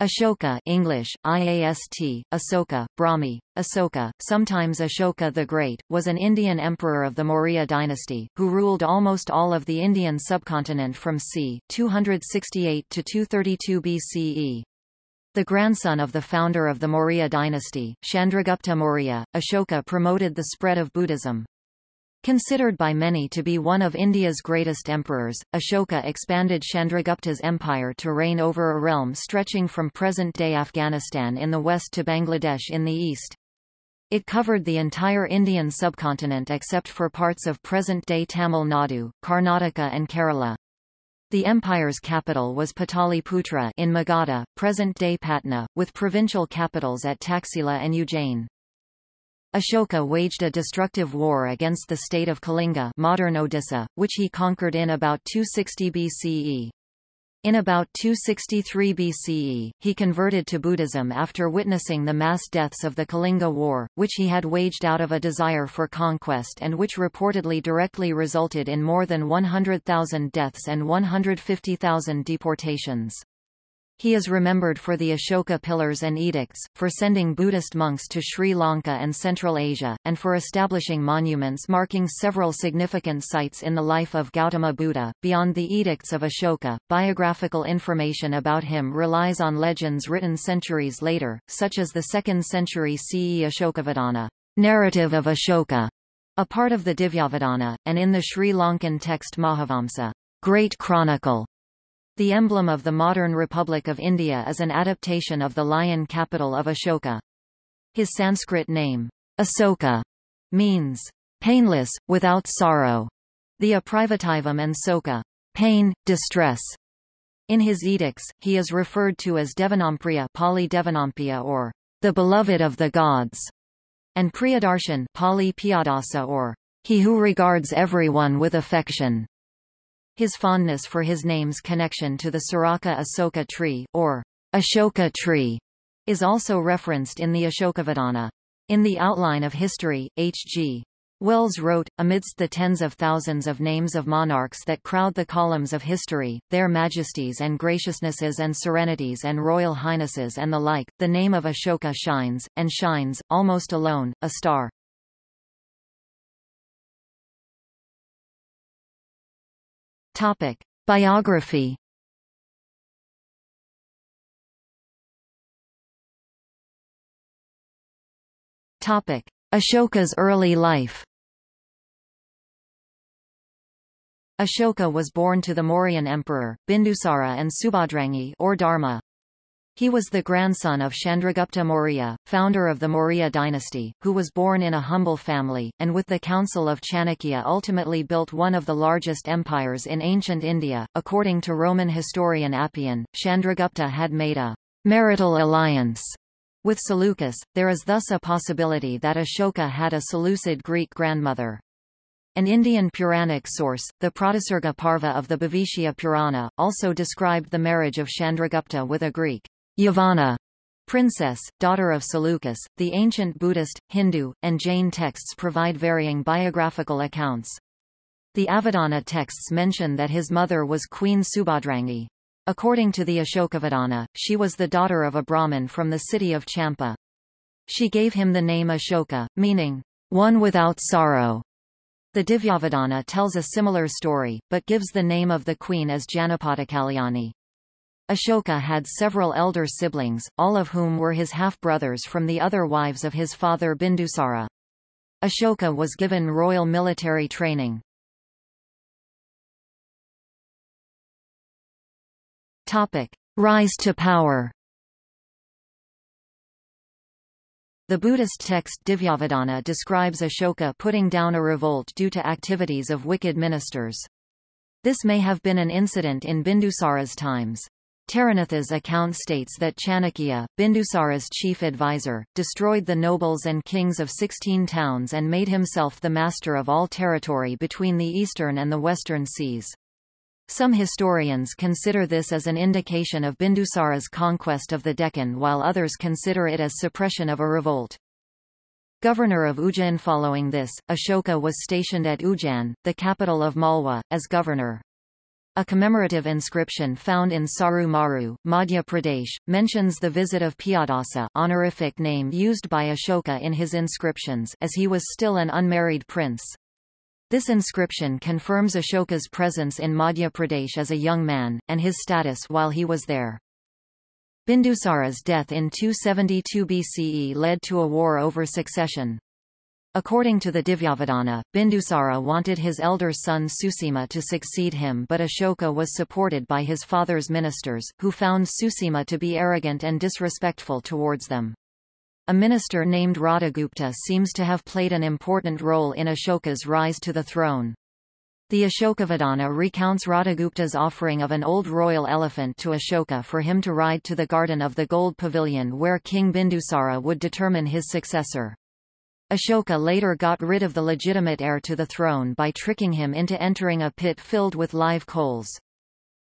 Ashoka English, IAST, Asoka, Brahmi, Asoka, sometimes Ashoka the Great, was an Indian emperor of the Maurya dynasty, who ruled almost all of the Indian subcontinent from c. 268 to 232 BCE. The grandson of the founder of the Maurya dynasty, Chandragupta Maurya, Ashoka promoted the spread of Buddhism. Considered by many to be one of India's greatest emperors, Ashoka expanded Chandragupta's empire to reign over a realm stretching from present-day Afghanistan in the west to Bangladesh in the east. It covered the entire Indian subcontinent except for parts of present-day Tamil Nadu, Karnataka and Kerala. The empire's capital was Pataliputra in Magadha, present-day Patna, with provincial capitals at Taxila and Ujjain. Ashoka waged a destructive war against the state of Kalinga modern Odisha, which he conquered in about 260 BCE. In about 263 BCE, he converted to Buddhism after witnessing the mass deaths of the Kalinga War, which he had waged out of a desire for conquest and which reportedly directly resulted in more than 100,000 deaths and 150,000 deportations. He is remembered for the Ashoka Pillars and Edicts, for sending Buddhist monks to Sri Lanka and Central Asia, and for establishing monuments marking several significant sites in the life of Gautama Buddha. Beyond the Edicts of Ashoka, biographical information about him relies on legends written centuries later, such as the 2nd century CE Ashokavadana, narrative of Ashoka, a part of the Divyavadana, and in the Sri Lankan text Mahavamsa, Great Chronicle, the emblem of the modern Republic of India is an adaptation of the lion capital of Ashoka. His Sanskrit name, Asoka, means painless, without sorrow. The Aprivativam and Soka, pain, distress. In his edicts, he is referred to as Devanampriya Pali Devanampiya or the beloved of the gods, and Priyadarshan Pali Piyadasa or he who regards everyone with affection. His fondness for his name's connection to the Saraka Asoka tree, or Ashoka tree, is also referenced in the Ashokavadana. In the Outline of History, H.G. Wells wrote, amidst the tens of thousands of names of monarchs that crowd the columns of history, their majesties and graciousnesses and serenities and royal highnesses and the like, the name of Ashoka shines, and shines, almost alone, a star. Topic. Biography Topic. Ashoka's early life Ashoka was born to the Mauryan emperor, Bindusara and Subhadrangi or Dharma, he was the grandson of Chandragupta Maurya, founder of the Maurya dynasty, who was born in a humble family, and with the council of Chanakya ultimately built one of the largest empires in ancient India. According to Roman historian Appian, Chandragupta had made a marital alliance with Seleucus. There is thus a possibility that Ashoka had a Seleucid Greek grandmother. An Indian Puranic source, the Pratisarga Parva of the Bhavishya Purana, also described the marriage of Chandragupta with a Greek Yavana princess, daughter of Seleucus. The ancient Buddhist, Hindu, and Jain texts provide varying biographical accounts. The Avadana texts mention that his mother was Queen Subhadrangi. According to the Ashokavadana, she was the daughter of a Brahmin from the city of Champa. She gave him the name Ashoka, meaning, one without sorrow. The Divyavadana tells a similar story, but gives the name of the queen as Janapadakalyani. Ashoka had several elder siblings, all of whom were his half-brothers from the other wives of his father Bindusara. Ashoka was given royal military training. Topic. Rise to power The Buddhist text Divyavadana describes Ashoka putting down a revolt due to activities of wicked ministers. This may have been an incident in Bindusara's times. Taranatha's account states that Chanakya, Bindusara's chief advisor, destroyed the nobles and kings of sixteen towns and made himself the master of all territory between the eastern and the western seas. Some historians consider this as an indication of Bindusara's conquest of the Deccan while others consider it as suppression of a revolt. Governor of Ujjain Following this, Ashoka was stationed at Ujjain, the capital of Malwa, as governor. A commemorative inscription found in Saru Maru, Madhya Pradesh, mentions the visit of Piyadasa honorific name used by Ashoka in his inscriptions as he was still an unmarried prince. This inscription confirms Ashoka's presence in Madhya Pradesh as a young man, and his status while he was there. Bindusara's death in 272 BCE led to a war over succession. According to the Divyavadana, Bindusara wanted his elder son Susima to succeed him but Ashoka was supported by his father's ministers, who found Susima to be arrogant and disrespectful towards them. A minister named Radhagupta seems to have played an important role in Ashoka's rise to the throne. The Ashokavadana recounts Radhagupta's offering of an old royal elephant to Ashoka for him to ride to the garden of the gold pavilion where King Bindusara would determine his successor. Ashoka later got rid of the legitimate heir to the throne by tricking him into entering a pit filled with live coals.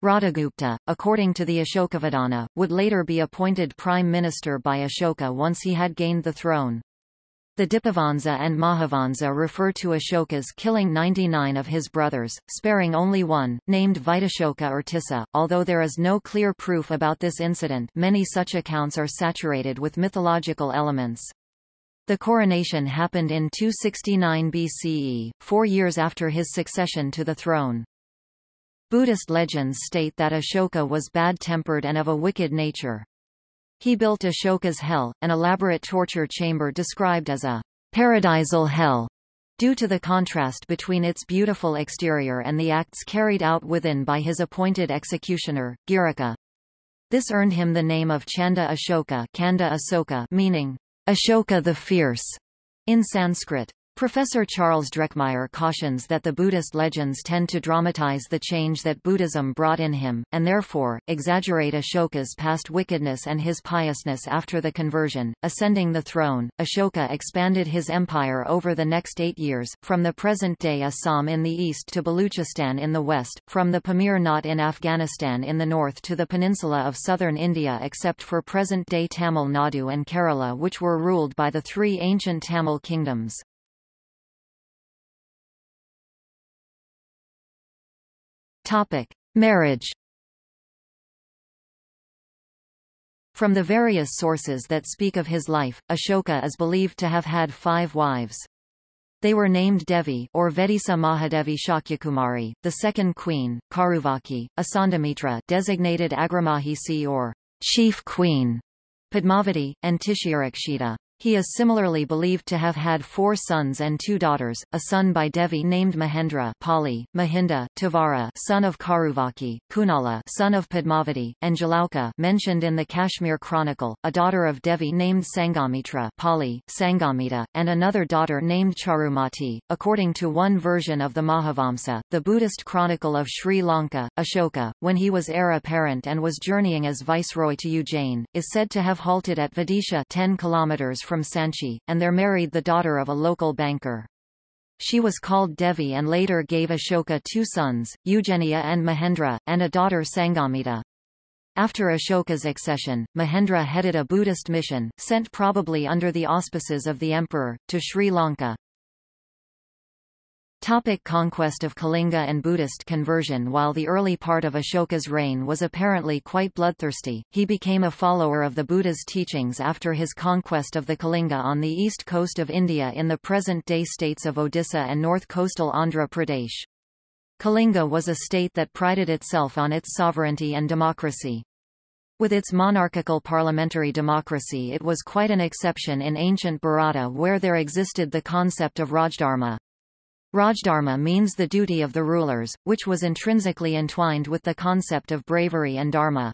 Radhagupta, according to the Ashokavadana, would later be appointed prime minister by Ashoka once he had gained the throne. The Dipavansa and Mahavansa refer to Ashoka's killing 99 of his brothers, sparing only one, named Vitashoka or Tissa. Although there is no clear proof about this incident many such accounts are saturated with mythological elements. The coronation happened in 269 BCE, four years after his succession to the throne. Buddhist legends state that Ashoka was bad-tempered and of a wicked nature. He built Ashoka's hell, an elaborate torture chamber described as a paradisal hell, due to the contrast between its beautiful exterior and the acts carried out within by his appointed executioner, Girika. This earned him the name of Chanda Ashoka Kanda Asoka meaning Ashoka the Fierce in Sanskrit. Professor Charles Drekmeier cautions that the Buddhist legends tend to dramatize the change that Buddhism brought in him, and therefore, exaggerate Ashoka's past wickedness and his piousness after the conversion. Ascending the throne, Ashoka expanded his empire over the next eight years, from the present-day Assam in the east to Baluchistan in the west, from the Pamir Knot in Afghanistan in the north to the peninsula of southern India except for present-day Tamil Nadu and Kerala which were ruled by the three ancient Tamil kingdoms. Topic: Marriage. From the various sources that speak of his life, Ashoka is believed to have had five wives. They were named Devi or Vedisa Mahadevi Shakyakumari, the second queen, Karuvaki, Asandamitra designated Agramahisi or chief queen, Padmavati, and Tishyarakshita. He is similarly believed to have had four sons and two daughters, a son by Devi named Mahendra Pali, Mahinda, Tavara son of Karuvaki, Kunala son of Padmavati, and Jalauka mentioned in the Kashmir Chronicle, a daughter of Devi named Sangamitra Pali, Sangamita, and another daughter named Charumati. According to one version of the Mahavamsa, the Buddhist chronicle of Sri Lanka, Ashoka, when he was heir apparent and was journeying as viceroy to Ujjain, is said to have halted at Vidisha 10 kilometers from Sanchi, and there married the daughter of a local banker. She was called Devi and later gave Ashoka two sons, Ujjeniya and Mahendra, and a daughter Sangamita. After Ashoka's accession, Mahendra headed a Buddhist mission, sent probably under the auspices of the emperor, to Sri Lanka. Topic conquest of Kalinga and Buddhist conversion While the early part of Ashoka's reign was apparently quite bloodthirsty, he became a follower of the Buddha's teachings after his conquest of the Kalinga on the east coast of India in the present-day states of Odisha and north coastal Andhra Pradesh. Kalinga was a state that prided itself on its sovereignty and democracy. With its monarchical parliamentary democracy it was quite an exception in ancient Bharata where there existed the concept of Rajdharma. Rajdharma means the duty of the rulers, which was intrinsically entwined with the concept of bravery and dharma.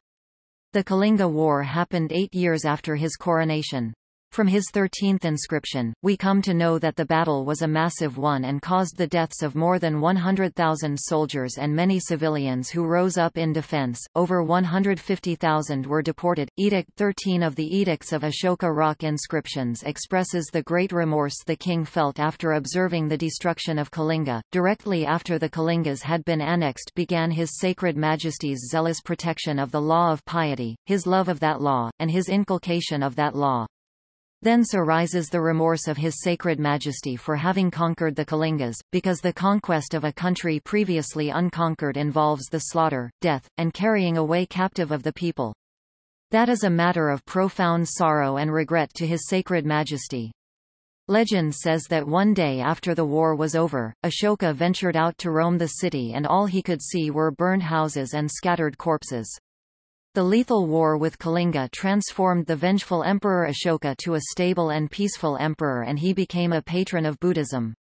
The Kalinga War happened eight years after his coronation. From his 13th inscription, we come to know that the battle was a massive one and caused the deaths of more than 100,000 soldiers and many civilians who rose up in defense. Over 150,000 were deported. Edict 13 of the Edicts of Ashoka rock inscriptions expresses the great remorse the king felt after observing the destruction of Kalinga. Directly after the Kalingas had been annexed began his sacred majesty's zealous protection of the law of piety, his love of that law, and his inculcation of that law. Thence arises the remorse of his sacred majesty for having conquered the Kalingas, because the conquest of a country previously unconquered involves the slaughter, death, and carrying away captive of the people. That is a matter of profound sorrow and regret to his sacred majesty. Legend says that one day after the war was over, Ashoka ventured out to roam the city and all he could see were burned houses and scattered corpses. The lethal war with Kalinga transformed the vengeful Emperor Ashoka to a stable and peaceful emperor and he became a patron of Buddhism.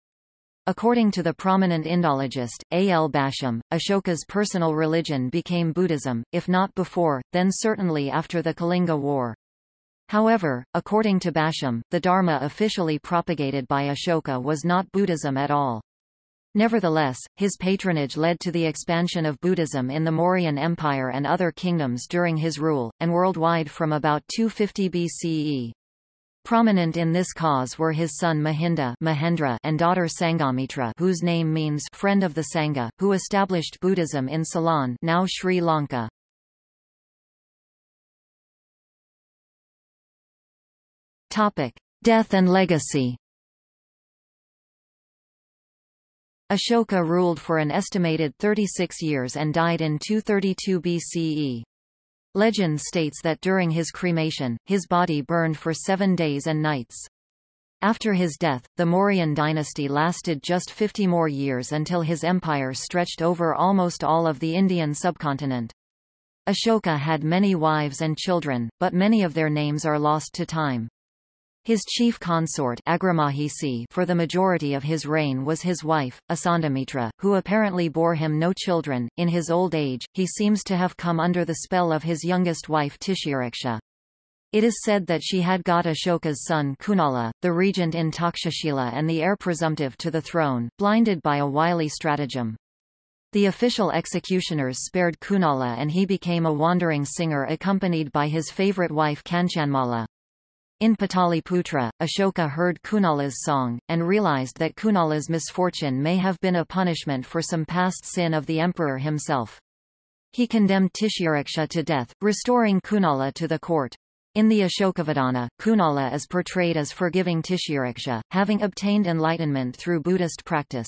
According to the prominent Indologist, A. L. Basham, Ashoka's personal religion became Buddhism, if not before, then certainly after the Kalinga War. However, according to Basham, the Dharma officially propagated by Ashoka was not Buddhism at all. Nevertheless, his patronage led to the expansion of Buddhism in the Mauryan Empire and other kingdoms during his rule, and worldwide from about 250 BCE. Prominent in this cause were his son Mahinda Mahendra and daughter Sangamitra whose name means friend of the Sangha, who established Buddhism in Ceylon now Sri Lanka. Topic. Death and legacy Ashoka ruled for an estimated 36 years and died in 232 BCE. Legend states that during his cremation, his body burned for seven days and nights. After his death, the Mauryan dynasty lasted just 50 more years until his empire stretched over almost all of the Indian subcontinent. Ashoka had many wives and children, but many of their names are lost to time. His chief consort for the majority of his reign was his wife, Asandamitra, who apparently bore him no children. In his old age, he seems to have come under the spell of his youngest wife Tishyaraksha. It is said that she had got Ashoka's son Kunala, the regent in Takshashila and the heir presumptive to the throne, blinded by a wily stratagem. The official executioners spared Kunala and he became a wandering singer accompanied by his favorite wife Kanchanmala. In Pataliputra, Ashoka heard Kunala's song, and realized that Kunala's misfortune may have been a punishment for some past sin of the emperor himself. He condemned Tishyaraksha to death, restoring Kunala to the court. In the Ashokavadana, Kunala is portrayed as forgiving Tishyaraksha, having obtained enlightenment through Buddhist practice.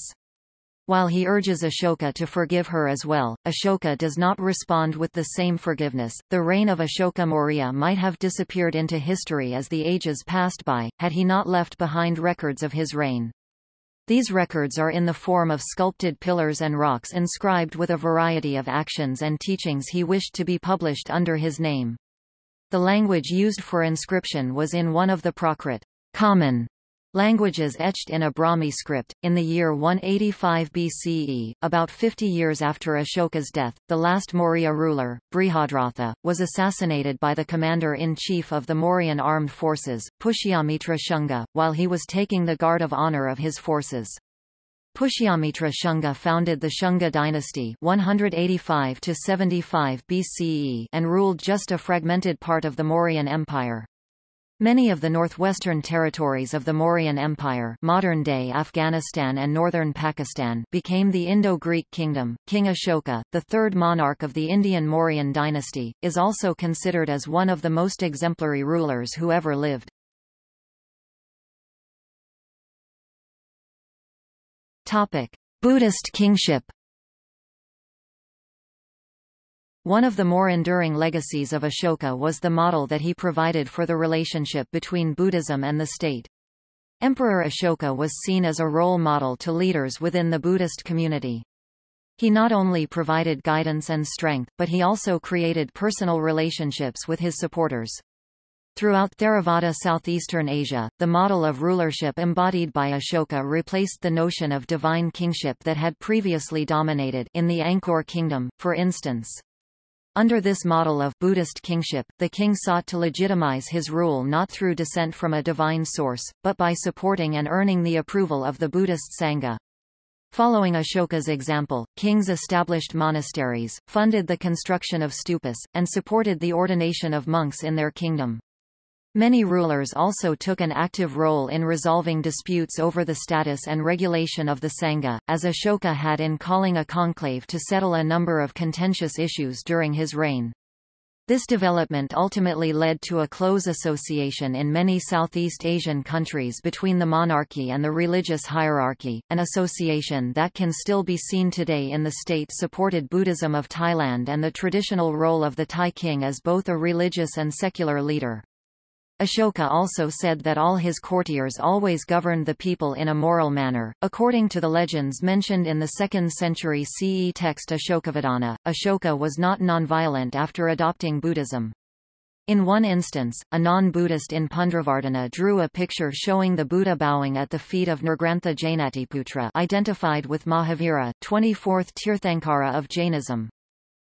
While he urges Ashoka to forgive her as well, Ashoka does not respond with the same forgiveness. The reign of Ashoka Maurya might have disappeared into history as the ages passed by, had he not left behind records of his reign. These records are in the form of sculpted pillars and rocks inscribed with a variety of actions and teachings he wished to be published under his name. The language used for inscription was in one of the Prakrit common Languages etched in a Brahmi script. In the year 185 BCE, about 50 years after Ashoka's death, the last Maurya ruler, Brihadratha, was assassinated by the commander-in-chief of the Mauryan armed forces, Pushyamitra Shunga, while he was taking the guard of honor of his forces. Pushyamitra Shunga founded the Shunga dynasty 185 to 75 BCE and ruled just a fragmented part of the Mauryan Empire. Many of the northwestern territories of the Mauryan Empire modern-day Afghanistan and northern Pakistan became the Indo-Greek kingdom. King Ashoka, the third monarch of the Indian Mauryan dynasty, is also considered as one of the most exemplary rulers who ever lived. Topic. Buddhist kingship One of the more enduring legacies of Ashoka was the model that he provided for the relationship between Buddhism and the state. Emperor Ashoka was seen as a role model to leaders within the Buddhist community. He not only provided guidance and strength, but he also created personal relationships with his supporters. Throughout Theravada Southeastern Asia, the model of rulership embodied by Ashoka replaced the notion of divine kingship that had previously dominated in the Angkor kingdom, for instance. Under this model of Buddhist kingship, the king sought to legitimize his rule not through descent from a divine source, but by supporting and earning the approval of the Buddhist Sangha. Following Ashoka's example, kings established monasteries, funded the construction of stupas, and supported the ordination of monks in their kingdom. Many rulers also took an active role in resolving disputes over the status and regulation of the Sangha, as Ashoka had in calling a conclave to settle a number of contentious issues during his reign. This development ultimately led to a close association in many Southeast Asian countries between the monarchy and the religious hierarchy, an association that can still be seen today in the state-supported Buddhism of Thailand and the traditional role of the Thai king as both a religious and secular leader. Ashoka also said that all his courtiers always governed the people in a moral manner. According to the legends mentioned in the 2nd century CE text Ashokavadana, Ashoka was not nonviolent after adopting Buddhism. In one instance, a non-Buddhist in Pundravartana drew a picture showing the Buddha bowing at the feet of Nirgrantha Jainatiputra identified with Mahavira, 24th Tirthankara of Jainism.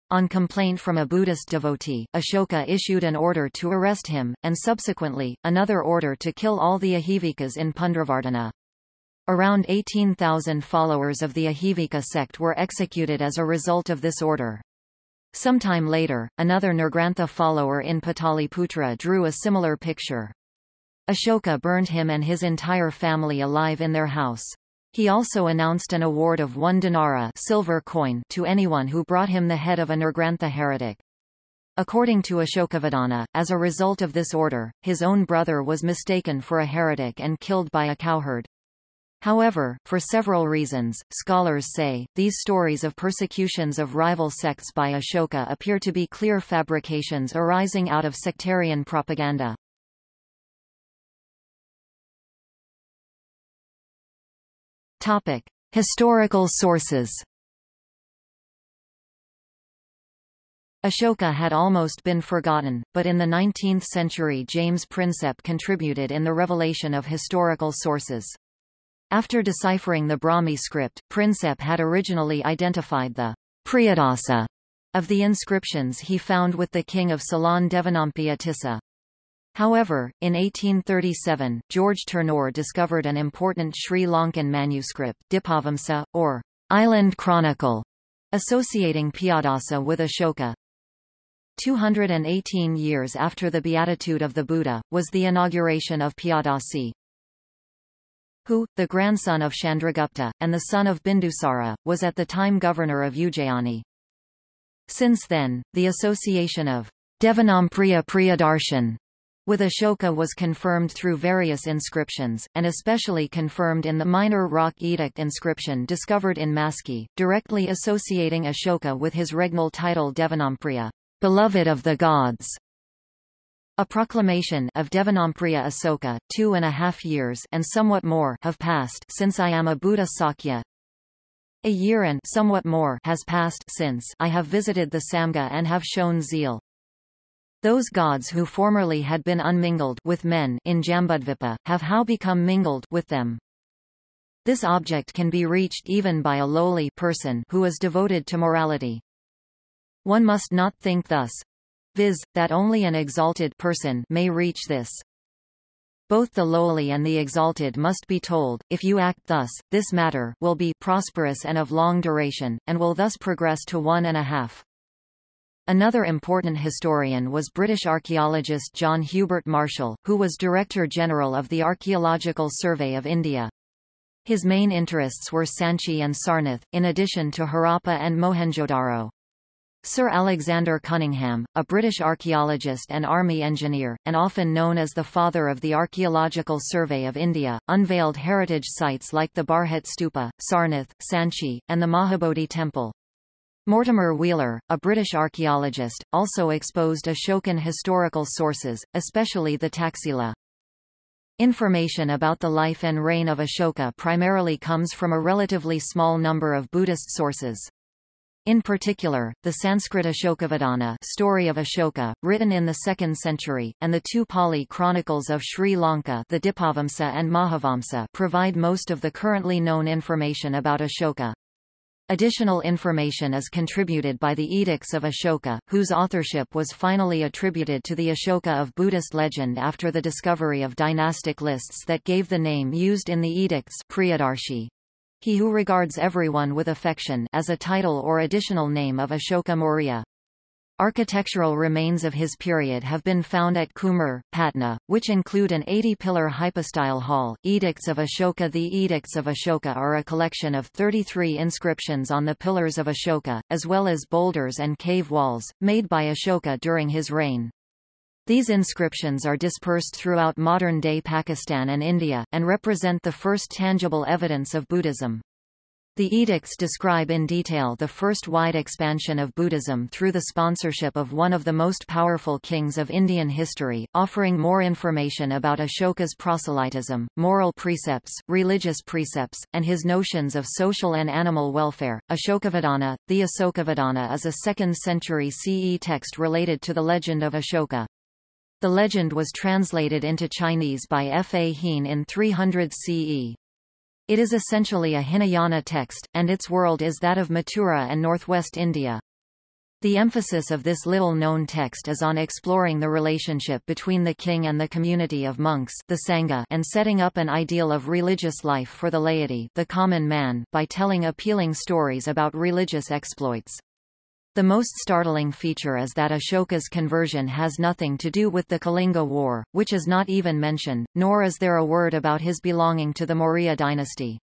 On complaint from a Buddhist devotee, Ashoka issued an order to arrest him, and subsequently, another order to kill all the Ajivikas in Pundravartana. Around 18,000 followers of the Ajivika sect were executed as a result of this order. Sometime later, another Nirgrantha follower in Pataliputra drew a similar picture. Ashoka burned him and his entire family alive in their house. He also announced an award of one dinara silver coin to anyone who brought him the head of a Nirgrantha heretic. According to Ashokavadana, as a result of this order, his own brother was mistaken for a heretic and killed by a cowherd. However, for several reasons, scholars say, these stories of persecutions of rival sects by Ashoka appear to be clear fabrications arising out of sectarian propaganda. Topic: Historical sources. Ashoka had almost been forgotten, but in the 19th century James Prinsep contributed in the revelation of historical sources. After deciphering the Brahmi script, Prinsep had originally identified the Priyadasa of the inscriptions he found with the king of Ceylon Devanampiya Tissa. However, in 1837, George Turnour discovered an important Sri Lankan manuscript, Dipavamsa, or Island Chronicle, associating Piyadasa with Ashoka. 218 years after the beatitude of the Buddha, was the inauguration of Piyadasi, who, the grandson of Chandragupta, and the son of Bindusara, was at the time governor of Ujjayani. Since then, the association of Devanampriya Priyadarshan with Ashoka was confirmed through various inscriptions, and especially confirmed in the minor rock edict inscription discovered in Maski, directly associating Ashoka with his regnal title Devanampriya, beloved of the gods. A proclamation of Devanampriya Asoka, two and a half years and somewhat more have passed since I am a Buddha Sakya. A year and somewhat more has passed since I have visited the Samga and have shown zeal. Those gods who formerly had been unmingled with men in Jambudvipa, have how become mingled with them. This object can be reached even by a lowly person who is devoted to morality. One must not think thus, viz., that only an exalted person may reach this. Both the lowly and the exalted must be told, if you act thus, this matter will be prosperous and of long duration, and will thus progress to one and a half. Another important historian was British archaeologist John Hubert Marshall, who was Director General of the Archaeological Survey of India. His main interests were Sanchi and Sarnath, in addition to Harappa and Mohenjo-Daro. Sir Alexander Cunningham, a British archaeologist and army engineer, and often known as the father of the Archaeological Survey of India, unveiled heritage sites like the Bharhut Stupa, Sarnath, Sanchi, and the Mahabodhi Temple. Mortimer Wheeler, a British archaeologist, also exposed Ashokan historical sources, especially the Taxila. Information about the life and reign of Ashoka primarily comes from a relatively small number of Buddhist sources. In particular, the Sanskrit Ashokavadana story of Ashoka, written in the 2nd century, and the two Pali chronicles of Sri Lanka the Dipavamsa and Mahavamsa provide most of the currently known information about Ashoka. Additional information is contributed by the Edicts of Ashoka, whose authorship was finally attributed to the Ashoka of Buddhist legend after the discovery of dynastic lists that gave the name used in the edicts Priyadarshi. He who regards everyone with affection as a title or additional name of Ashoka Maurya. Architectural remains of his period have been found at Kumhrar, Patna, which include an 80-pillar hypostyle hall. Edicts of Ashoka The Edicts of Ashoka are a collection of 33 inscriptions on the pillars of Ashoka, as well as boulders and cave walls, made by Ashoka during his reign. These inscriptions are dispersed throughout modern-day Pakistan and India, and represent the first tangible evidence of Buddhism. The edicts describe in detail the first wide expansion of Buddhism through the sponsorship of one of the most powerful kings of Indian history, offering more information about Ashoka's proselytism, moral precepts, religious precepts, and his notions of social and animal welfare. Ashokavadana The Asokavadana is a 2nd century CE text related to the legend of Ashoka. The legend was translated into Chinese by Fa Hien in 300 CE. It is essentially a Hinayana text, and its world is that of Mathura and northwest India. The emphasis of this little-known text is on exploring the relationship between the king and the community of monks the Sangha and setting up an ideal of religious life for the laity the common man by telling appealing stories about religious exploits. The most startling feature is that Ashoka's conversion has nothing to do with the Kalinga War, which is not even mentioned, nor is there a word about his belonging to the Maurya dynasty.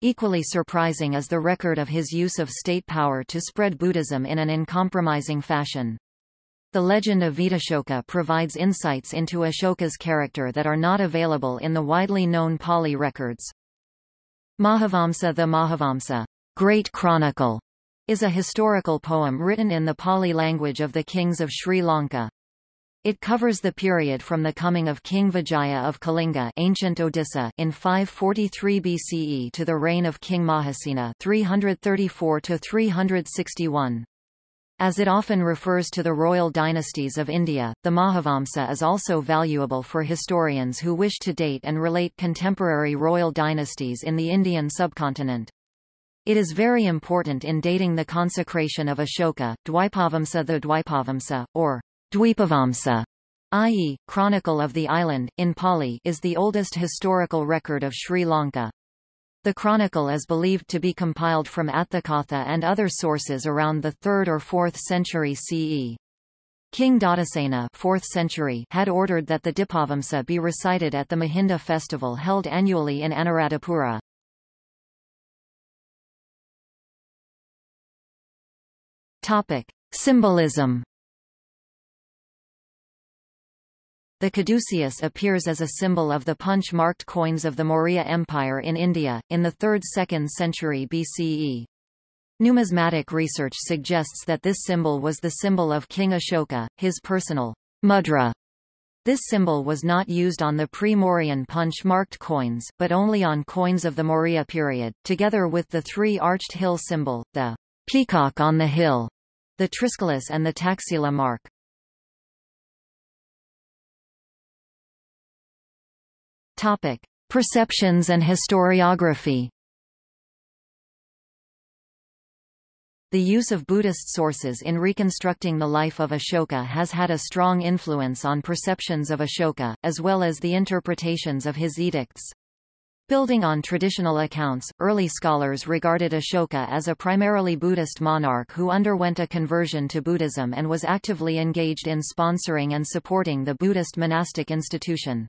Equally surprising is the record of his use of state power to spread Buddhism in an uncompromising fashion. The legend of Vitashoka provides insights into Ashoka's character that are not available in the widely known Pali records. Mahavamsa The Mahavamsa, Great Chronicle, is a historical poem written in the Pali language of the kings of Sri Lanka. It covers the period from the coming of King Vijaya of Kalinga ancient Odisha in 543 BCE to the reign of King Mahasena 334 361. As it often refers to the royal dynasties of India, the Mahavamsa is also valuable for historians who wish to date and relate contemporary royal dynasties in the Indian subcontinent. It is very important in dating the consecration of Ashoka, Dwipavamsa the Dwipavamsa, or Dwipavamsa, i.e., Chronicle of the Island, in Pali is the oldest historical record of Sri Lanka. The chronicle is believed to be compiled from Atthakatha and other sources around the 3rd or 4th century CE. King Dhatusena 4th century had ordered that the Dipavamsa be recited at the Mahinda festival held annually in Anuradhapura. Topic: Symbolism. The caduceus appears as a symbol of the punch-marked coins of the Maurya Empire in India, in the 3rd–2nd century BCE. Numismatic research suggests that this symbol was the symbol of King Ashoka, his personal mudra. This symbol was not used on the pre-Mauryan punch-marked coins, but only on coins of the Maurya period, together with the three-arched hill symbol, the peacock on the hill, the Triskelius and the Taxila mark. Topic: Perceptions and historiography. The use of Buddhist sources in reconstructing the life of Ashoka has had a strong influence on perceptions of Ashoka, as well as the interpretations of his edicts. Building on traditional accounts, early scholars regarded Ashoka as a primarily Buddhist monarch who underwent a conversion to Buddhism and was actively engaged in sponsoring and supporting the Buddhist monastic institution.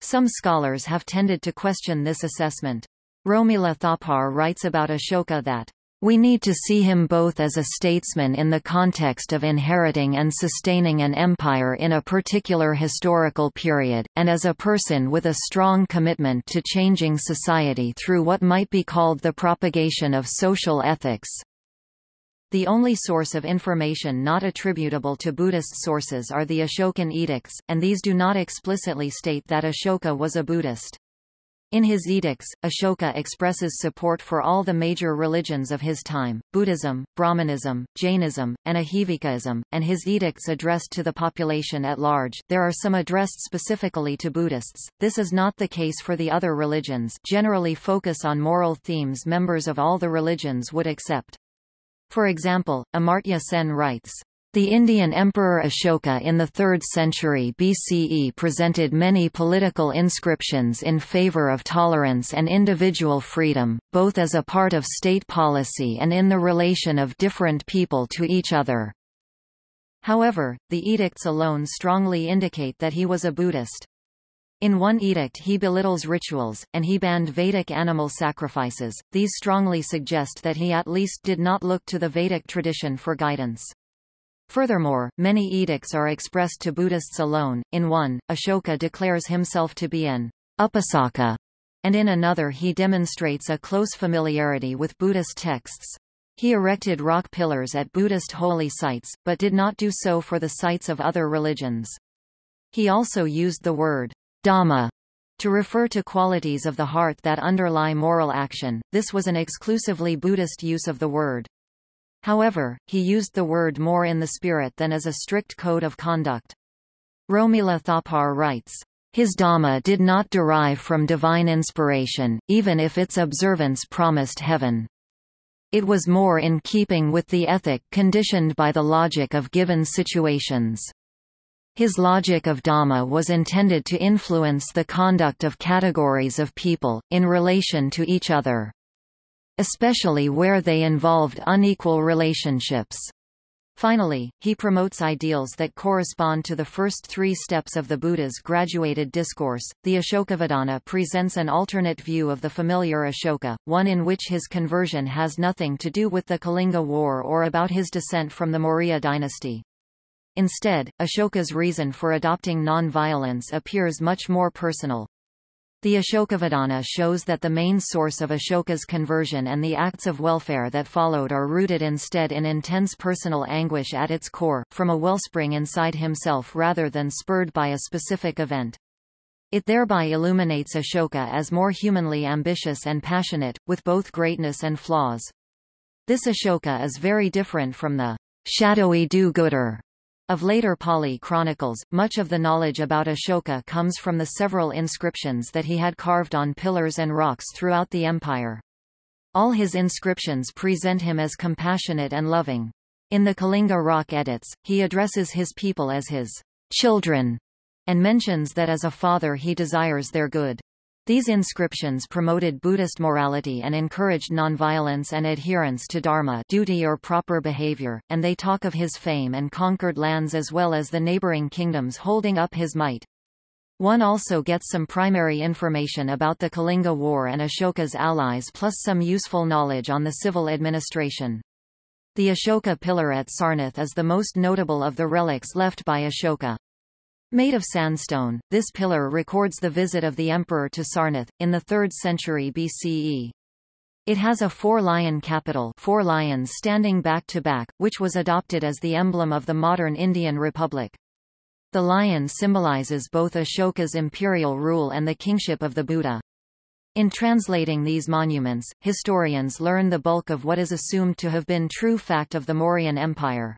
Some scholars have tended to question this assessment. Romila Thapar writes about Ashoka that we need to see him both as a statesman in the context of inheriting and sustaining an empire in a particular historical period, and as a person with a strong commitment to changing society through what might be called the propagation of social ethics. The only source of information not attributable to Buddhist sources are the Ashokan edicts, and these do not explicitly state that Ashoka was a Buddhist. In his edicts, Ashoka expresses support for all the major religions of his time, Buddhism, Brahmanism, Jainism, and Ajivikaism, and his edicts addressed to the population at large. There are some addressed specifically to Buddhists. This is not the case for the other religions generally focus on moral themes members of all the religions would accept. For example, Amartya Sen writes, the Indian Emperor Ashoka in the 3rd century BCE presented many political inscriptions in favor of tolerance and individual freedom, both as a part of state policy and in the relation of different people to each other. However, the edicts alone strongly indicate that he was a Buddhist. In one edict he belittles rituals, and he banned Vedic animal sacrifices. These strongly suggest that he at least did not look to the Vedic tradition for guidance. Furthermore, many edicts are expressed to Buddhists alone. In one, Ashoka declares himself to be an upasaka, and in another he demonstrates a close familiarity with Buddhist texts. He erected rock pillars at Buddhist holy sites, but did not do so for the sites of other religions. He also used the word Dhamma to refer to qualities of the heart that underlie moral action. This was an exclusively Buddhist use of the word. However, he used the word more in the spirit than as a strict code of conduct. Romila Thapar writes, his Dhamma did not derive from divine inspiration, even if its observance promised heaven. It was more in keeping with the ethic conditioned by the logic of given situations. His logic of Dhamma was intended to influence the conduct of categories of people, in relation to each other especially where they involved unequal relationships. Finally, he promotes ideals that correspond to the first three steps of the Buddha's graduated discourse. The Ashokavadana presents an alternate view of the familiar Ashoka, one in which his conversion has nothing to do with the Kalinga War or about his descent from the Maurya dynasty. Instead, Ashoka's reason for adopting non-violence appears much more personal. The Ashokavadana shows that the main source of Ashoka's conversion and the acts of welfare that followed are rooted instead in intense personal anguish at its core, from a wellspring inside himself rather than spurred by a specific event. It thereby illuminates Ashoka as more humanly ambitious and passionate, with both greatness and flaws. This Ashoka is very different from the shadowy do-gooder of later Pali chronicles, much of the knowledge about Ashoka comes from the several inscriptions that he had carved on pillars and rocks throughout the empire. All his inscriptions present him as compassionate and loving. In the Kalinga rock edits, he addresses his people as his children, and mentions that as a father he desires their good. These inscriptions promoted Buddhist morality and encouraged nonviolence and adherence to dharma duty or proper behavior, and they talk of his fame and conquered lands as well as the neighboring kingdoms holding up his might. One also gets some primary information about the Kalinga War and Ashoka's allies plus some useful knowledge on the civil administration. The Ashoka pillar at Sarnath is the most notable of the relics left by Ashoka. Made of sandstone, this pillar records the visit of the emperor to Sarnath, in the 3rd century BCE. It has a four-lion capital four lions standing back to back, which was adopted as the emblem of the modern Indian Republic. The lion symbolizes both Ashoka's imperial rule and the kingship of the Buddha. In translating these monuments, historians learn the bulk of what is assumed to have been true fact of the Mauryan Empire.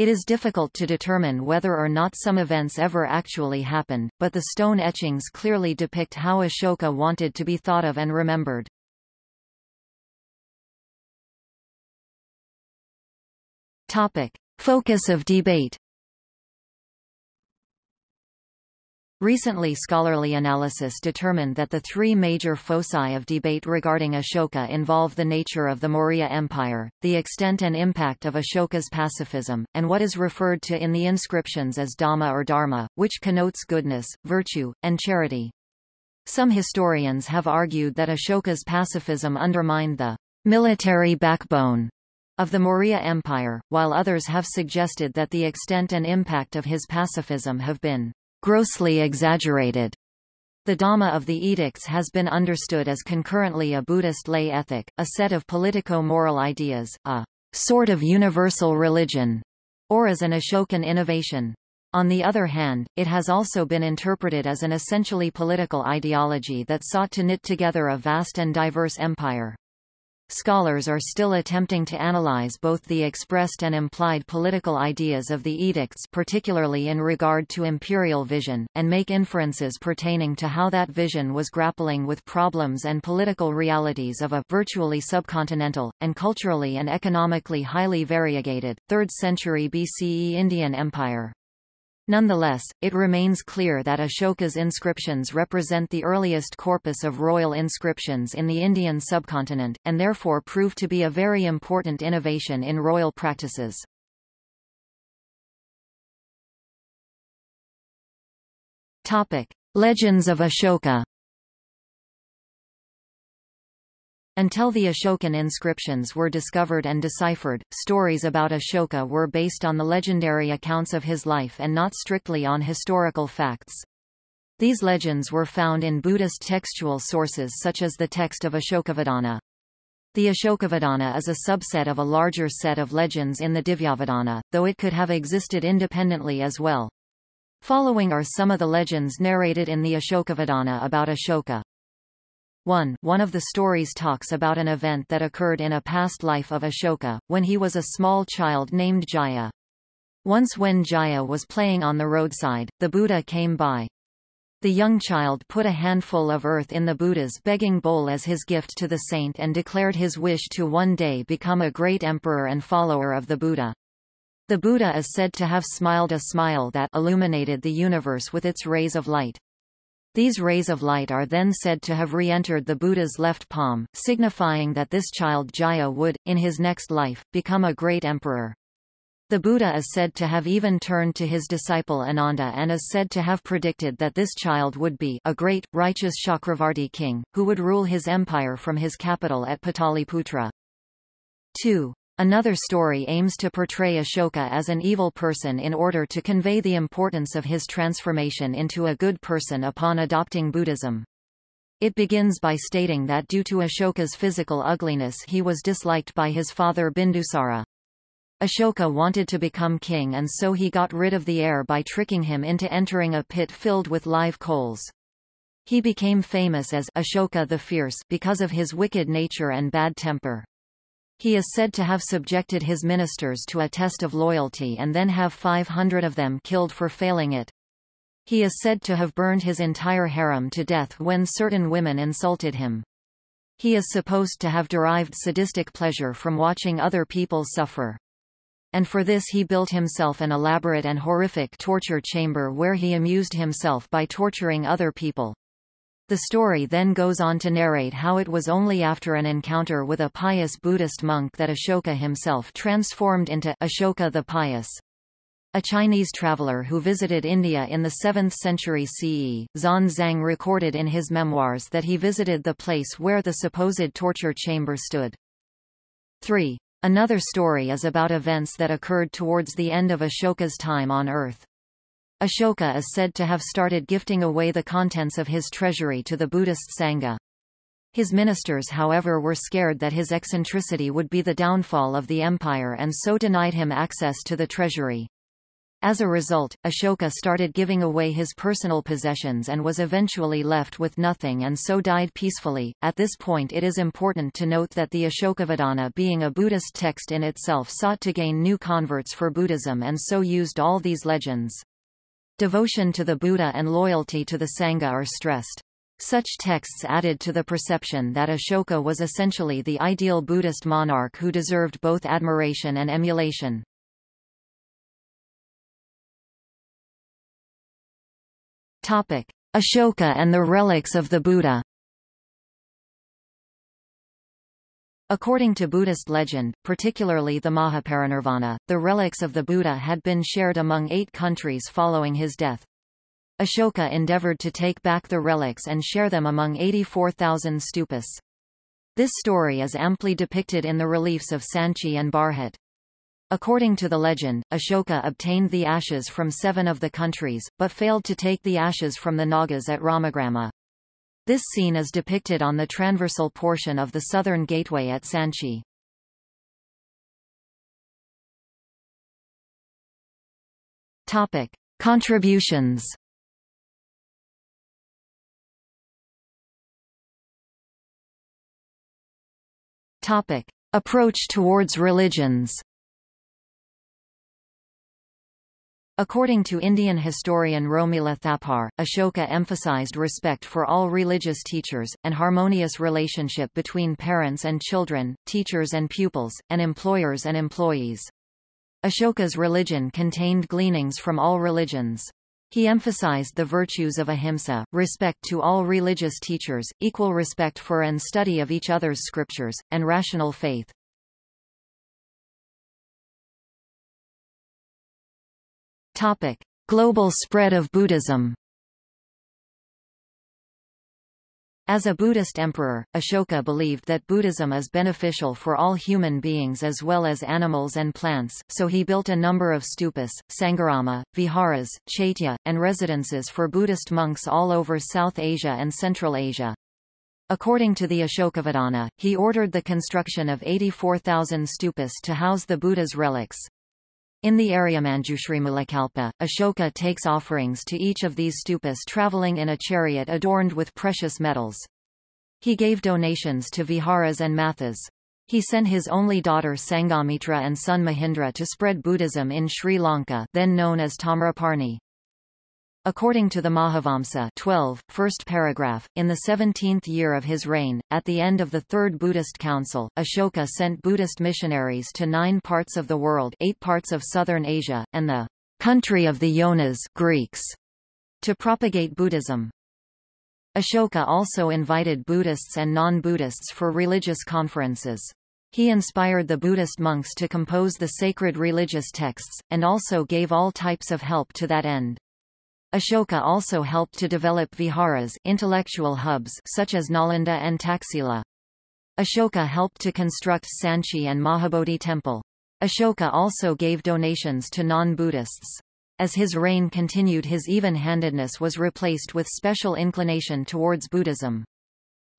It is difficult to determine whether or not some events ever actually happened, but the stone etchings clearly depict how Ashoka wanted to be thought of and remembered. Topic. Focus of debate Recently scholarly analysis determined that the three major foci of debate regarding Ashoka involve the nature of the Maurya Empire, the extent and impact of Ashoka's pacifism, and what is referred to in the inscriptions as Dhamma or Dharma, which connotes goodness, virtue, and charity. Some historians have argued that Ashoka's pacifism undermined the military backbone of the Maurya Empire, while others have suggested that the extent and impact of his pacifism have been grossly exaggerated. The Dhamma of the edicts has been understood as concurrently a Buddhist lay ethic, a set of politico-moral ideas, a sort of universal religion, or as an Ashokan innovation. On the other hand, it has also been interpreted as an essentially political ideology that sought to knit together a vast and diverse empire. Scholars are still attempting to analyze both the expressed and implied political ideas of the edicts particularly in regard to imperial vision, and make inferences pertaining to how that vision was grappling with problems and political realities of a virtually subcontinental, and culturally and economically highly variegated, 3rd century BCE Indian Empire. Nonetheless, it remains clear that Ashoka's inscriptions represent the earliest corpus of royal inscriptions in the Indian subcontinent, and therefore prove to be a very important innovation in royal practices. Topic. Legends of Ashoka Until the Ashokan inscriptions were discovered and deciphered, stories about Ashoka were based on the legendary accounts of his life and not strictly on historical facts. These legends were found in Buddhist textual sources such as the text of Ashokavadana. The Ashokavadana is a subset of a larger set of legends in the Divyavadana, though it could have existed independently as well. Following are some of the legends narrated in the Ashokavadana about Ashoka. 1. One of the stories talks about an event that occurred in a past life of Ashoka, when he was a small child named Jaya. Once when Jaya was playing on the roadside, the Buddha came by. The young child put a handful of earth in the Buddha's begging bowl as his gift to the saint and declared his wish to one day become a great emperor and follower of the Buddha. The Buddha is said to have smiled a smile that illuminated the universe with its rays of light. These rays of light are then said to have re-entered the Buddha's left palm, signifying that this child Jaya would, in his next life, become a great emperor. The Buddha is said to have even turned to his disciple Ananda and is said to have predicted that this child would be a great, righteous Chakravarti king, who would rule his empire from his capital at Pataliputra. 2. Another story aims to portray Ashoka as an evil person in order to convey the importance of his transformation into a good person upon adopting Buddhism. It begins by stating that due to Ashoka's physical ugliness he was disliked by his father Bindusara. Ashoka wanted to become king and so he got rid of the heir by tricking him into entering a pit filled with live coals. He became famous as Ashoka the Fierce because of his wicked nature and bad temper. He is said to have subjected his ministers to a test of loyalty and then have 500 of them killed for failing it. He is said to have burned his entire harem to death when certain women insulted him. He is supposed to have derived sadistic pleasure from watching other people suffer. And for this he built himself an elaborate and horrific torture chamber where he amused himself by torturing other people. The story then goes on to narrate how it was only after an encounter with a pious Buddhist monk that Ashoka himself transformed into Ashoka the Pious. A Chinese traveler who visited India in the 7th century CE, Xuan Zhang recorded in his memoirs that he visited the place where the supposed torture chamber stood. 3. Another story is about events that occurred towards the end of Ashoka's time on earth. Ashoka is said to have started gifting away the contents of his treasury to the Buddhist Sangha. His ministers however were scared that his eccentricity would be the downfall of the empire and so denied him access to the treasury. As a result, Ashoka started giving away his personal possessions and was eventually left with nothing and so died peacefully. At this point it is important to note that the Ashokavadana being a Buddhist text in itself sought to gain new converts for Buddhism and so used all these legends. Devotion to the Buddha and loyalty to the Sangha are stressed. Such texts added to the perception that Ashoka was essentially the ideal Buddhist monarch who deserved both admiration and emulation. Ashoka and the relics of the Buddha. According to Buddhist legend, particularly the Mahaparinirvana, the relics of the Buddha had been shared among eight countries following his death. Ashoka endeavored to take back the relics and share them among 84,000 stupas. This story is amply depicted in the reliefs of Sanchi and Bharhut. According to the legend, Ashoka obtained the ashes from seven of the countries, but failed to take the ashes from the Nagas at Ramagrama. This scene is depicted on the transversal portion of the southern gateway at Sanchi. Topic: Contributions. Topic: Approach towards religions. According to Indian historian Romila Thapar, Ashoka emphasized respect for all religious teachers, and harmonious relationship between parents and children, teachers and pupils, and employers and employees. Ashoka's religion contained gleanings from all religions. He emphasized the virtues of ahimsa, respect to all religious teachers, equal respect for and study of each other's scriptures, and rational faith. Topic: Global spread of Buddhism. As a Buddhist emperor, Ashoka believed that Buddhism is beneficial for all human beings as well as animals and plants, so he built a number of stupas, sangharama, viharas, chaitya, and residences for Buddhist monks all over South Asia and Central Asia. According to the Ashokavadana, he ordered the construction of 84,000 stupas to house the Buddha's relics. In the Aryamanjushrimulakalpa, Ashoka takes offerings to each of these stupas traveling in a chariot adorned with precious metals. He gave donations to viharas and mathas. He sent his only daughter Sanghamitra and son Mahindra to spread Buddhism in Sri Lanka then known as Tamraparni. According to the Mahavamsa 12, first paragraph, in the 17th year of his reign, at the end of the Third Buddhist Council, Ashoka sent Buddhist missionaries to nine parts of the world eight parts of southern Asia, and the country of the Yonas Greeks, to propagate Buddhism. Ashoka also invited Buddhists and non-Buddhists for religious conferences. He inspired the Buddhist monks to compose the sacred religious texts, and also gave all types of help to that end. Ashoka also helped to develop viharas intellectual hubs such as Nalanda and Taxila. Ashoka helped to construct Sanchi and Mahabodhi temple. Ashoka also gave donations to non-Buddhists. As his reign continued his even-handedness was replaced with special inclination towards Buddhism.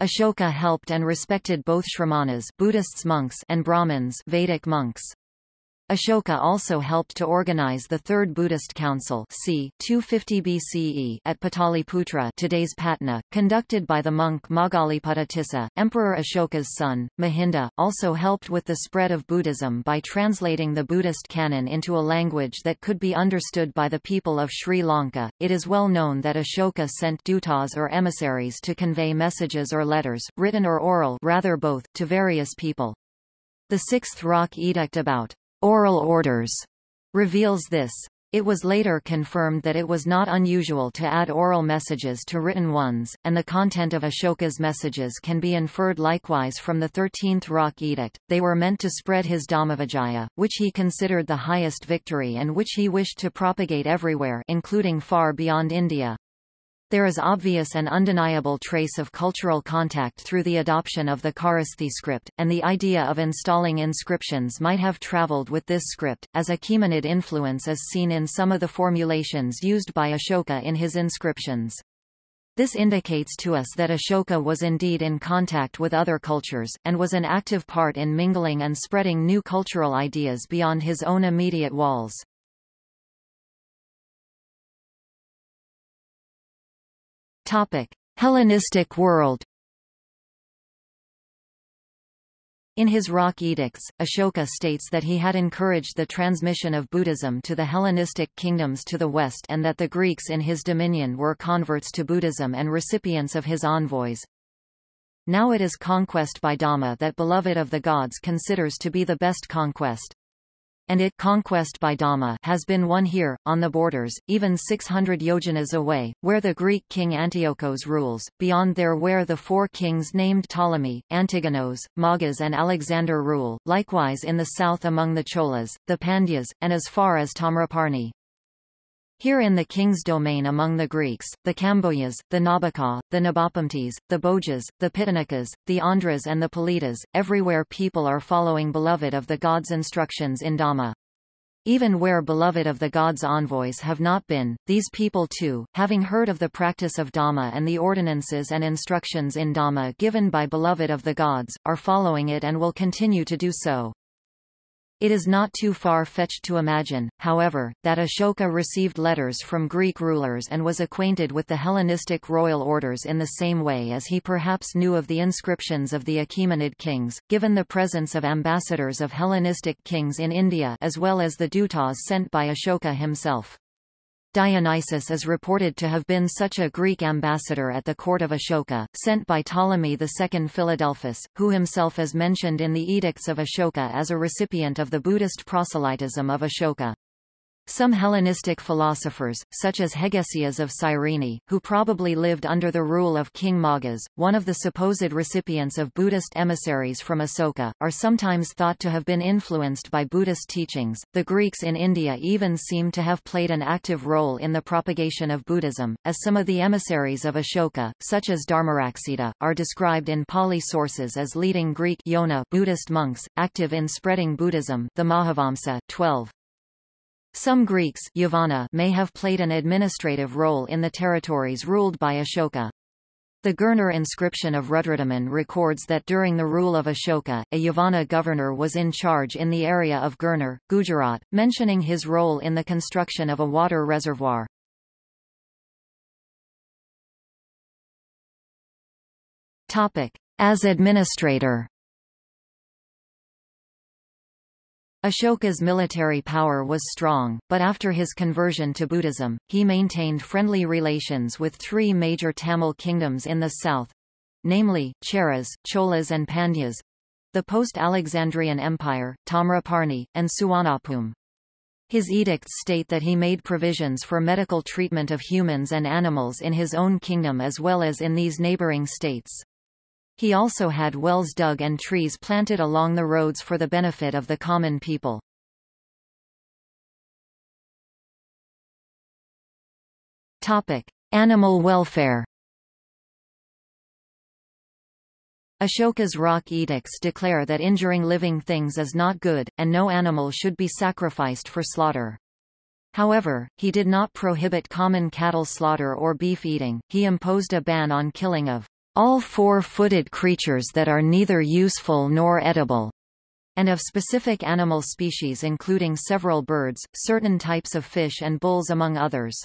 Ashoka helped and respected both Shramanas Buddhists monks and Brahmins Vedic monks. Ashoka also helped to organize the Third Buddhist Council c. 250 BCE at Pataliputra today's Patna, conducted by the monk Moggaliputta Tissa. Emperor Ashoka's son, Mahinda, also helped with the spread of Buddhism by translating the Buddhist canon into a language that could be understood by the people of Sri Lanka. It is well known that Ashoka sent dutas or emissaries to convey messages or letters, written or oral rather both, to various people. The Sixth Rock Edict about oral orders reveals this. It was later confirmed that it was not unusual to add oral messages to written ones, and the content of Ashoka's messages can be inferred likewise from the Thirteenth Rock Edict. They were meant to spread his Dhammavijaya, which he considered the highest victory and which he wished to propagate everywhere including far beyond India. There is obvious and undeniable trace of cultural contact through the adoption of the Kharosthi script, and the idea of installing inscriptions might have traveled with this script, as Achaemenid influence is seen in some of the formulations used by Ashoka in his inscriptions. This indicates to us that Ashoka was indeed in contact with other cultures, and was an active part in mingling and spreading new cultural ideas beyond his own immediate walls. Topic: Hellenistic world. In his rock edicts, Ashoka states that he had encouraged the transmission of Buddhism to the Hellenistic kingdoms to the west and that the Greeks in his dominion were converts to Buddhism and recipients of his envoys. Now it is conquest by Dhamma that beloved of the gods considers to be the best conquest and it conquest by Dhamma has been won here, on the borders, even 600 yojanas away, where the Greek king Antiochos rules, beyond there where the four kings named Ptolemy, Antigonos, Magas and Alexander rule, likewise in the south among the Cholas, the Pandyas, and as far as Tamraparni. Here in the king's domain among the Greeks, the Kambojas, the Nabaka, the Nabapamtes, the Bhojas, the Pitanakas, the Andhras and the Politas, everywhere people are following beloved of the gods' instructions in Dhamma. Even where beloved of the gods' envoys have not been, these people too, having heard of the practice of Dhamma and the ordinances and instructions in Dhamma given by beloved of the gods, are following it and will continue to do so. It is not too far-fetched to imagine, however, that Ashoka received letters from Greek rulers and was acquainted with the Hellenistic royal orders in the same way as he perhaps knew of the inscriptions of the Achaemenid kings, given the presence of ambassadors of Hellenistic kings in India as well as the dutas sent by Ashoka himself. Dionysius is reported to have been such a Greek ambassador at the court of Ashoka, sent by Ptolemy II Philadelphus, who himself is mentioned in the Edicts of Ashoka as a recipient of the Buddhist proselytism of Ashoka. Some Hellenistic philosophers, such as Hegesias of Cyrene, who probably lived under the rule of King Magas, one of the supposed recipients of Buddhist emissaries from Asoka, are sometimes thought to have been influenced by Buddhist teachings. The Greeks in India even seem to have played an active role in the propagation of Buddhism, as some of the emissaries of Ashoka, such as Dharmaraksita, are described in Pali sources as leading Greek Yona Buddhist monks, active in spreading Buddhism the Mahavamsa 12. Some Greeks Yavana may have played an administrative role in the territories ruled by Ashoka. The Girnar inscription of Rudradaman records that during the rule of Ashoka, a Yavana governor was in charge in the area of Girnar, Gujarat, mentioning his role in the construction of a water reservoir. As administrator Ashoka's military power was strong, but after his conversion to Buddhism, he maintained friendly relations with three major Tamil kingdoms in the south—namely, Cheras, Cholas and Pandyas—the post-Alexandrian Empire, Tamraparni, and Suvarnabhumi. His edicts state that he made provisions for medical treatment of humans and animals in his own kingdom as well as in these neighboring states. He also had wells dug and trees planted along the roads for the benefit of the common people. Topic: Animal welfare. Ashoka's rock edicts declare that injuring living things is not good, and no animal should be sacrificed for slaughter. However, he did not prohibit common cattle slaughter or beef eating, he imposed a ban on killing of all four-footed creatures that are neither useful nor edible, and of specific animal species including several birds, certain types of fish and bulls among others.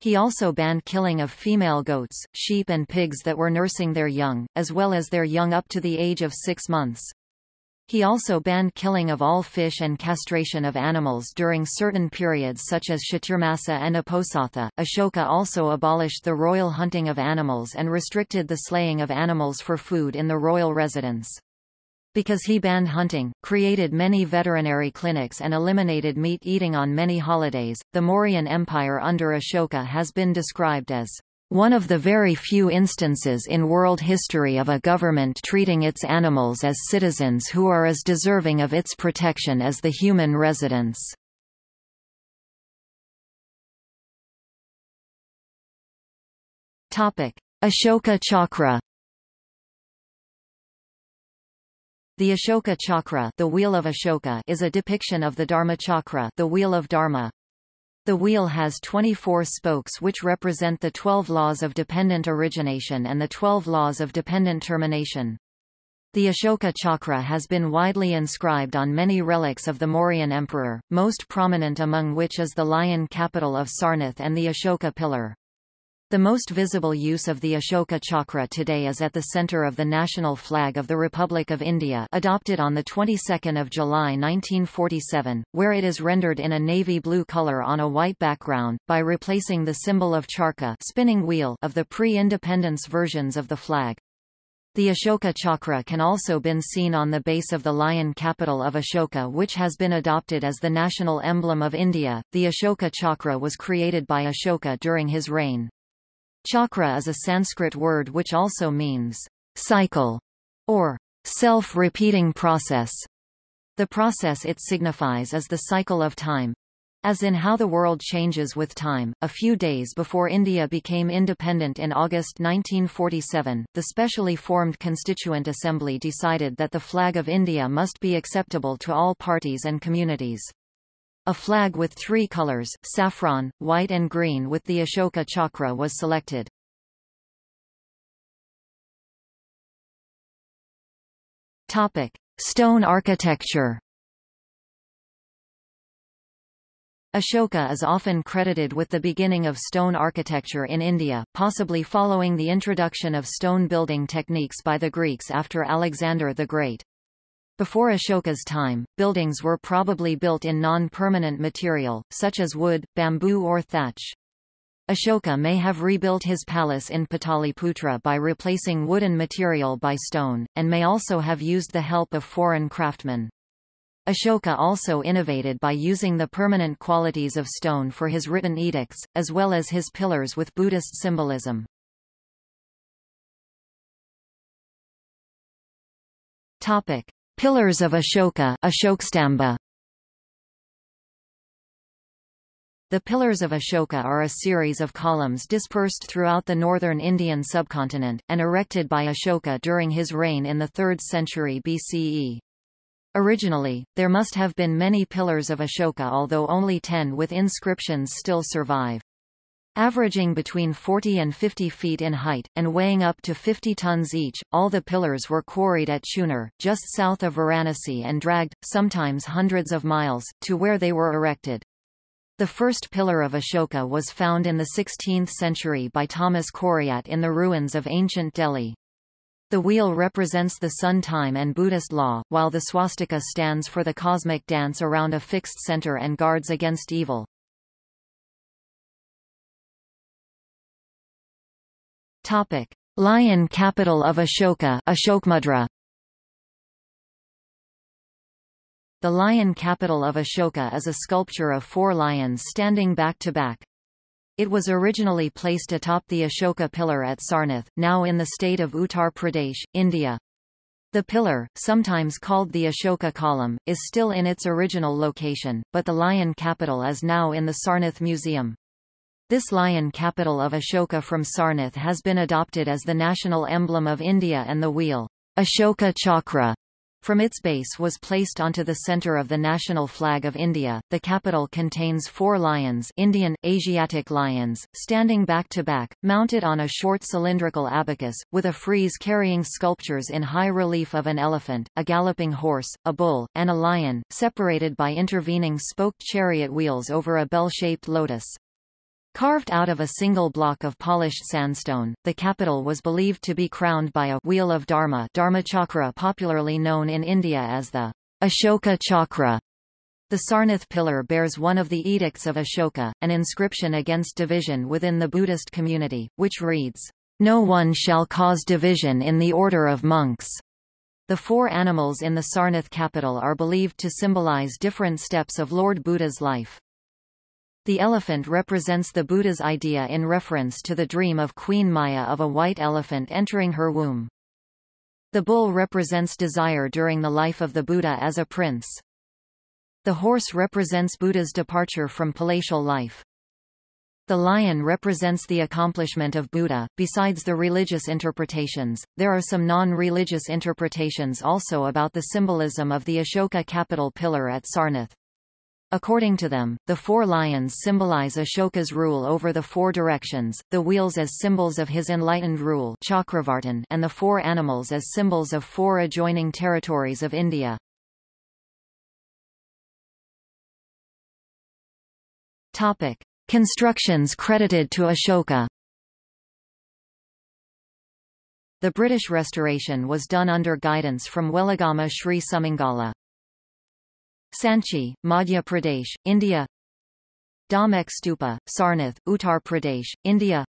He also banned killing of female goats, sheep and pigs that were nursing their young, as well as their young up to the age of six months. He also banned killing of all fish and castration of animals during certain periods such as Chaturmasa and Uposatha. Ashoka also abolished the royal hunting of animals and restricted the slaying of animals for food in the royal residence. Because he banned hunting, created many veterinary clinics and eliminated meat eating on many holidays, the Mauryan Empire under Ashoka has been described as one of the very few instances in world history of a government treating its animals as citizens who are as deserving of its protection as the human residents. Ashoka Chakra The Ashoka Chakra, the Wheel of Ashoka is a depiction of the Dharma Chakra, the Wheel of Dharma, the wheel has 24 spokes which represent the 12 laws of dependent origination and the 12 laws of dependent termination. The Ashoka chakra has been widely inscribed on many relics of the Mauryan emperor, most prominent among which is the lion capital of Sarnath and the Ashoka pillar. The most visible use of the Ashoka chakra today is at the center of the national flag of the Republic of India adopted on the 22nd of July 1947, where it is rendered in a navy blue color on a white background, by replacing the symbol of charkha spinning wheel of the pre-independence versions of the flag. The Ashoka chakra can also been seen on the base of the lion capital of Ashoka which has been adopted as the national emblem of India. The Ashoka chakra was created by Ashoka during his reign. Chakra is a Sanskrit word which also means cycle or self-repeating process. The process it signifies is the cycle of time. As in how the world changes with time, a few days before India became independent in August 1947, the specially formed Constituent Assembly decided that the flag of India must be acceptable to all parties and communities. A flag with three colors, saffron, white and green with the Ashoka chakra was selected. Topic: Stone architecture. Ashoka is often credited with the beginning of stone architecture in India, possibly following the introduction of stone building techniques by the Greeks after Alexander the Great. Before Ashoka's time, buildings were probably built in non-permanent material, such as wood, bamboo or thatch. Ashoka may have rebuilt his palace in Pataliputra by replacing wooden material by stone, and may also have used the help of foreign craftsmen. Ashoka also innovated by using the permanent qualities of stone for his written edicts, as well as his pillars with Buddhist symbolism. Topic. Pillars of Ashoka Ashokstamba. The Pillars of Ashoka are a series of columns dispersed throughout the northern Indian subcontinent, and erected by Ashoka during his reign in the 3rd century BCE. Originally, there must have been many pillars of Ashoka although only ten with inscriptions still survive. Averaging between 40 and 50 feet in height, and weighing up to 50 tons each, all the pillars were quarried at Chunar, just south of Varanasi and dragged, sometimes hundreds of miles, to where they were erected. The first pillar of Ashoka was found in the 16th century by Thomas Coryat in the ruins of ancient Delhi. The wheel represents the sun time and Buddhist law, while the swastika stands for the cosmic dance around a fixed center and guards against evil. Topic: Lion capital of Ashoka, Ashokmudra. The lion capital of Ashoka is a sculpture of four lions standing back to back. It was originally placed atop the Ashoka pillar at Sarnath, now in the state of Uttar Pradesh, India. The pillar, sometimes called the Ashoka column, is still in its original location, but the lion capital is now in the Sarnath Museum. This lion capital of Ashoka from Sarnath has been adopted as the national emblem of India and the wheel, Ashoka Chakra, from its base was placed onto the center of the national flag of India. The capital contains four lions Indian, Asiatic lions, standing back to back, mounted on a short cylindrical abacus, with a frieze carrying sculptures in high relief of an elephant, a galloping horse, a bull, and a lion, separated by intervening spoked chariot wheels over a bell-shaped lotus. Carved out of a single block of polished sandstone, the capital was believed to be crowned by a wheel of Dharma Dharmachakra popularly known in India as the Ashoka Chakra. The Sarnath pillar bears one of the edicts of Ashoka, an inscription against division within the Buddhist community, which reads, No one shall cause division in the order of monks. The four animals in the Sarnath capital are believed to symbolize different steps of Lord Buddha's life. The elephant represents the Buddha's idea in reference to the dream of Queen Maya of a white elephant entering her womb. The bull represents desire during the life of the Buddha as a prince. The horse represents Buddha's departure from palatial life. The lion represents the accomplishment of Buddha. Besides the religious interpretations, there are some non-religious interpretations also about the symbolism of the Ashoka capital pillar at Sarnath. According to them, the four lions symbolize Ashoka's rule over the four directions, the wheels as symbols of his enlightened rule Chakravartin and the four animals as symbols of four adjoining territories of India. Topic. Constructions credited to Ashoka The British restoration was done under guidance from Weligama Sri Sumangala. Sanchi, Madhya Pradesh, India. Dhamek Stupa, Sarnath, Uttar Pradesh, India.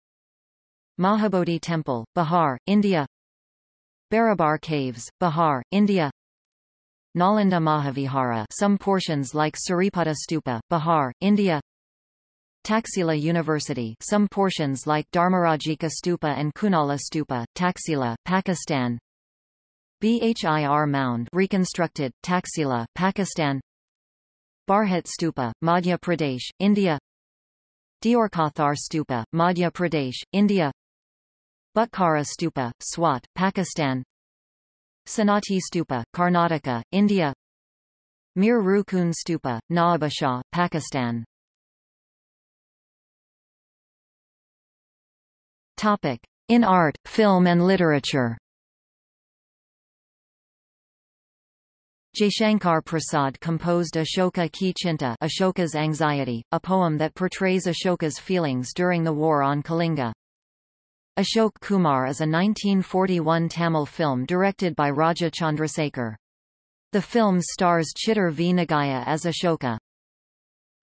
Mahabodhi Temple, Bihar, India. Barabar Caves, Bihar, India. Nalanda Mahavihara some portions like Saripada Stupa, Bihar, India. Taxila University some portions like Dharmarajika Stupa and Kunala Stupa, Taxila, Pakistan. Bhir Mound reconstructed, Taxila, Pakistan Bharhut Stupa, Madhya Pradesh, India. Deorkothar Stupa, Madhya Pradesh, India. Butkara Stupa, Swat, Pakistan. Sannati Stupa, Karnataka, India. Mir Rukun Stupa, Nawabshah, Pakistan. Topic. In art, film and literature Jaishankar Prasad composed Ashoka Ki Chinta Ashoka's Anxiety, a poem that portrays Ashoka's feelings during the war on Kalinga. Ashok Kumar is a 1941 Tamil film directed by Raja Chandrasekhar. The film stars Chittor V. Nagaiah as Ashoka.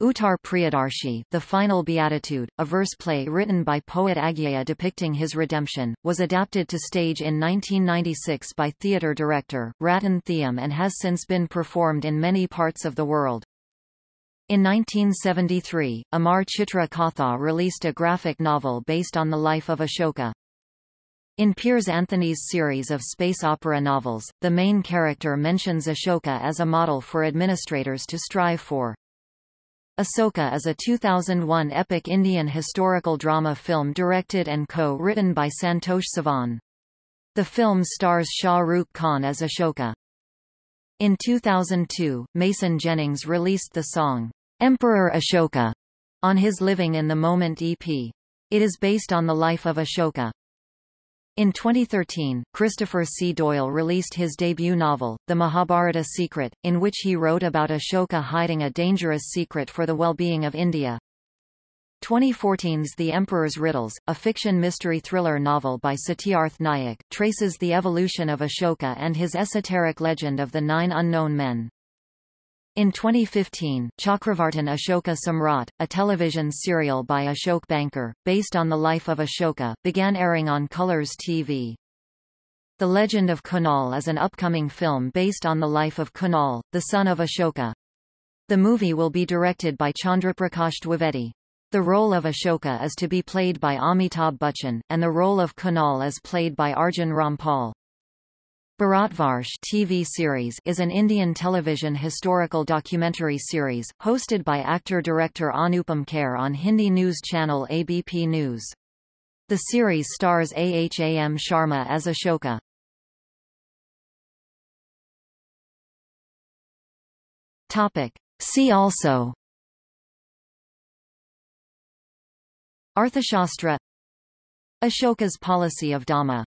Uttar Priyadarshi The Final Beatitude, a verse play written by poet Agyeya depicting his redemption, was adapted to stage in 1996 by theatre director, Ratan Thiyam and has since been performed in many parts of the world. In 1973, Amar Chitra Katha released a graphic novel based on the life of Ashoka. In Piers Anthony's series of space opera novels, the main character mentions Ashoka as a model for administrators to strive for. Asoka is a 2001 epic Indian historical drama film directed and co-written by Santosh Sivan. The film stars Shah Rukh Khan as Ashoka. In 2002, Mason Jennings released the song, Emperor Ashoka, on his Living in the Moment EP. It is based on the life of Ashoka. In 2013, Christopher C. Doyle released his debut novel, The Mahabharata Secret, in which he wrote about Ashoka hiding a dangerous secret for the well-being of India. 2014's The Emperor's Riddles, a fiction mystery thriller novel by Satyarth Nayak, traces the evolution of Ashoka and his esoteric legend of the Nine Unknown Men. In 2015, Chakravartin Ashoka Samrat, a television serial by Ashok Banker, based on the life of Ashoka, began airing on Colors TV. The Legend of Kunal is an upcoming film based on the life of Kunal, the son of Ashoka. The movie will be directed by Chandraprakash Dwivedi. The role of Ashoka is to be played by Amitabh Bachchan, and the role of Kunal is played by Arjun Rampal. Bharatvarsh TV series is an Indian television historical documentary series, hosted by actor-director Anupam Kher on Hindi news channel ABP News. The series stars Aham Sharma as Ashoka. Topic. See also Arthashastra Ashoka's policy of Dhamma